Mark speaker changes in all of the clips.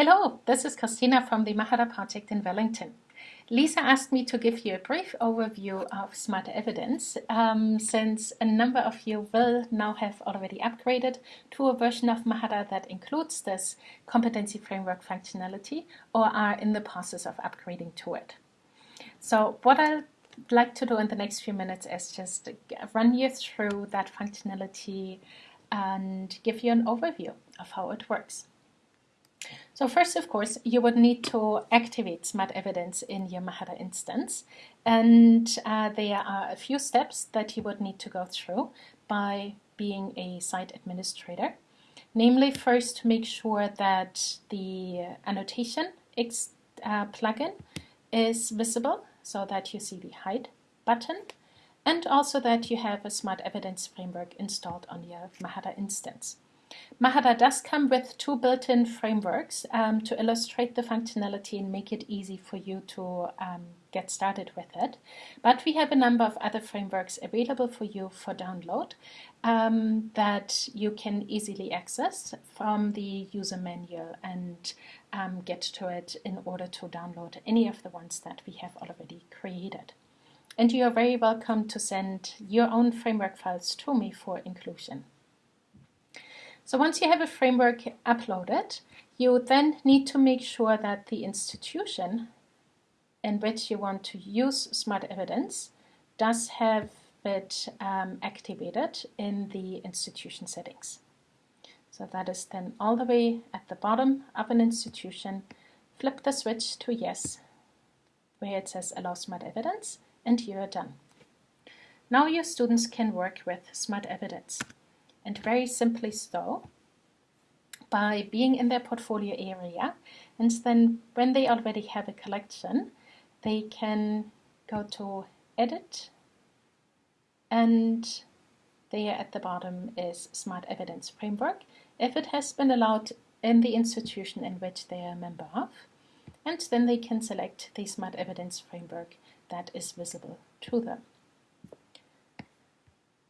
Speaker 1: Hello, this is Christina from the Mahara project in Wellington. Lisa asked me to give you a brief overview of Smart Evidence um, since a number of you will now have already upgraded to a version of Mahara that includes this competency framework functionality or are in the process of upgrading to it. So what I'd like to do in the next few minutes is just run you through that functionality and give you an overview of how it works. So first, of course, you would need to activate Smart Evidence in your Mahara instance. And uh, there are a few steps that you would need to go through by being a site administrator. Namely, first, make sure that the annotation uh, plugin is visible so that you see the hide button and also that you have a Smart Evidence framework installed on your Mahara instance. Mahara does come with two built-in frameworks um, to illustrate the functionality and make it easy for you to um, get started with it. But we have a number of other frameworks available for you for download um, that you can easily access from the user manual and um, get to it in order to download any of the ones that we have already created. And you are very welcome to send your own framework files to me for inclusion. So once you have a framework uploaded, you then need to make sure that the institution in which you want to use Smart Evidence does have it um, activated in the institution settings. So that is then all the way at the bottom of an institution. Flip the switch to yes, where it says allow Smart Evidence, and you are done. Now your students can work with Smart Evidence and very simply so by being in their portfolio area and then when they already have a collection they can go to edit and there at the bottom is Smart Evidence Framework if it has been allowed in the institution in which they are a member of and then they can select the Smart Evidence Framework that is visible to them.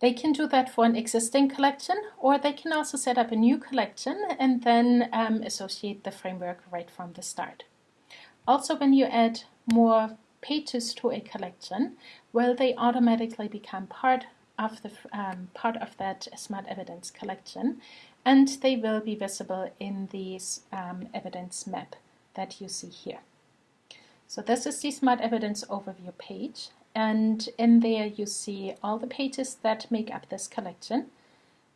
Speaker 1: They can do that for an existing collection, or they can also set up a new collection and then um, associate the framework right from the start. Also, when you add more pages to a collection, well, they automatically become part of the um, part of that smart evidence collection, and they will be visible in the um, evidence map that you see here. So this is the smart evidence overview page, and in there you see all the pages that make up this collection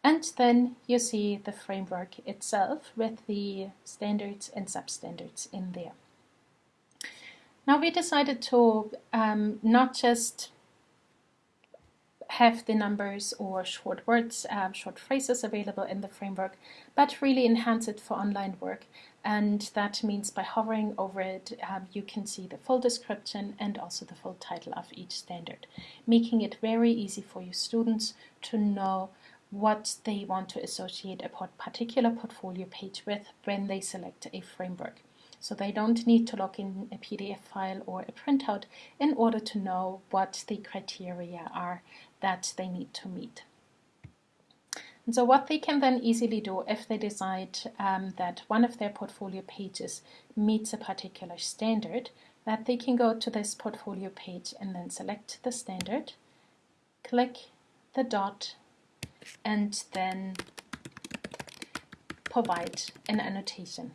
Speaker 1: and then you see the framework itself with the standards and substandards in there. Now we decided to um, not just have the numbers or short words, um, short phrases available in the framework, but really enhance it for online work. And that means by hovering over it, um, you can see the full description and also the full title of each standard, making it very easy for your students to know what they want to associate a particular portfolio page with when they select a framework. So they don't need to log in a PDF file or a printout in order to know what the criteria are that they need to meet. And so what they can then easily do if they decide um, that one of their portfolio pages meets a particular standard, that they can go to this portfolio page and then select the standard, click the dot, and then provide an annotation.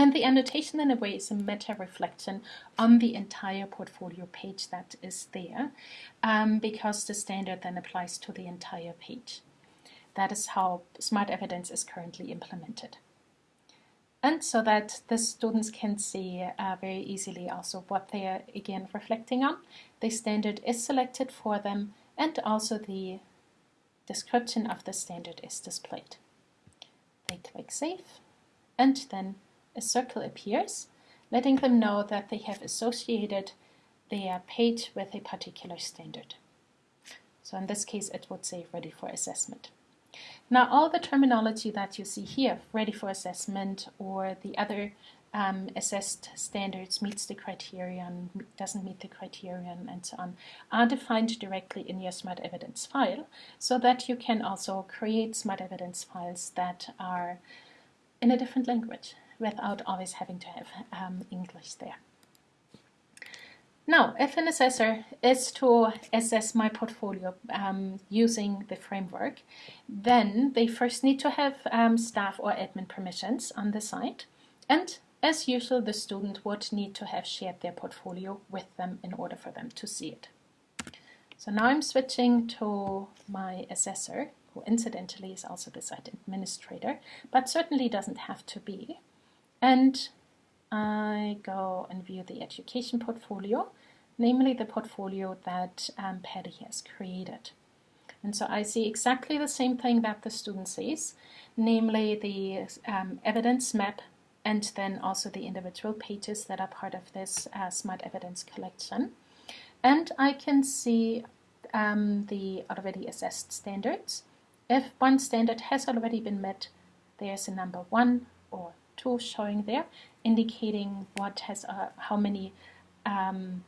Speaker 1: And the annotation in a way is a meta-reflection on the entire portfolio page that is there um, because the standard then applies to the entire page. That is how Smart Evidence is currently implemented. And so that the students can see uh, very easily also what they are again reflecting on. The standard is selected for them and also the description of the standard is displayed. They click Save and then a circle appears, letting them know that they have associated their page with a particular standard. So in this case, it would say ready for assessment. Now, all the terminology that you see here, ready for assessment or the other um, assessed standards meets the criterion, doesn't meet the criterion, and so on, are defined directly in your Smart Evidence file so that you can also create Smart Evidence files that are in a different language without always having to have um, English there. Now, if an assessor is to assess my portfolio um, using the framework, then they first need to have um, staff or admin permissions on the site. And as usual, the student would need to have shared their portfolio with them in order for them to see it. So now I'm switching to my assessor, who incidentally is also the site administrator, but certainly doesn't have to be. And I go and view the education portfolio namely the portfolio that um, Paddy has created. And so I see exactly the same thing that the student sees, namely the um, evidence map and then also the individual pages that are part of this uh, Smart Evidence collection. And I can see um, the already assessed standards. If one standard has already been met, there's a number one or two showing there, indicating what has uh, how many um,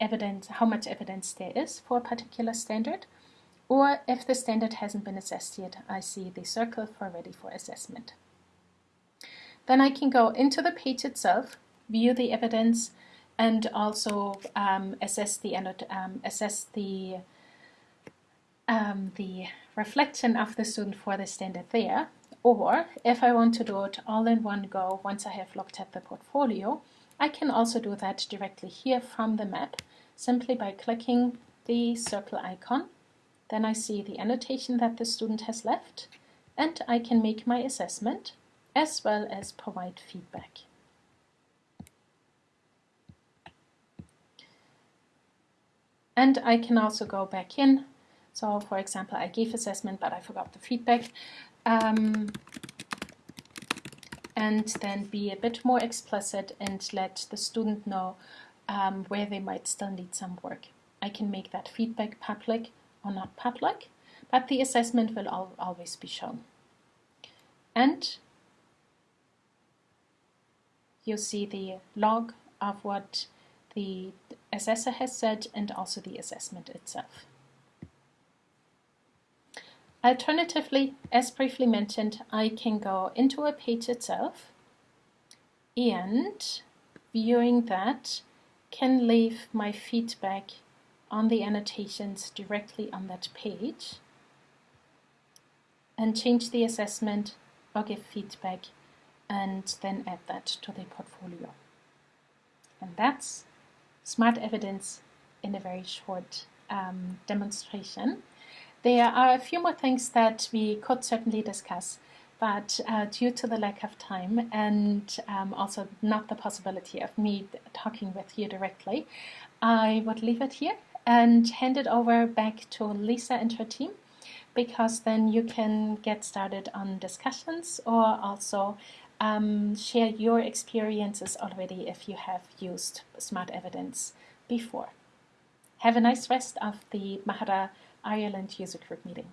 Speaker 1: evidence, how much evidence there is for a particular standard, or if the standard hasn't been assessed yet, I see the circle for ready for assessment. Then I can go into the page itself, view the evidence, and also um, assess the um, assess the um, the reflection of the student for the standard there. Or if I want to do it all in one go, once I have looked at the portfolio, I can also do that directly here from the map, simply by clicking the circle icon. Then I see the annotation that the student has left, and I can make my assessment as well as provide feedback. And I can also go back in. So for example, I gave assessment, but I forgot the feedback. Um, and then be a bit more explicit and let the student know um, where they might still need some work. I can make that feedback public or not public, but the assessment will al always be shown. And you see the log of what the assessor has said and also the assessment itself. Alternatively, as briefly mentioned, I can go into a page itself and viewing that can leave my feedback on the annotations directly on that page and change the assessment or give feedback and then add that to the portfolio. And that's smart evidence in a very short um, demonstration. There are a few more things that we could certainly discuss, but uh, due to the lack of time and um, also not the possibility of me talking with you directly, I would leave it here and hand it over back to Lisa and her team because then you can get started on discussions or also um, share your experiences already if you have used smart evidence before. Have a nice rest of the Mahara Ireland user group meeting.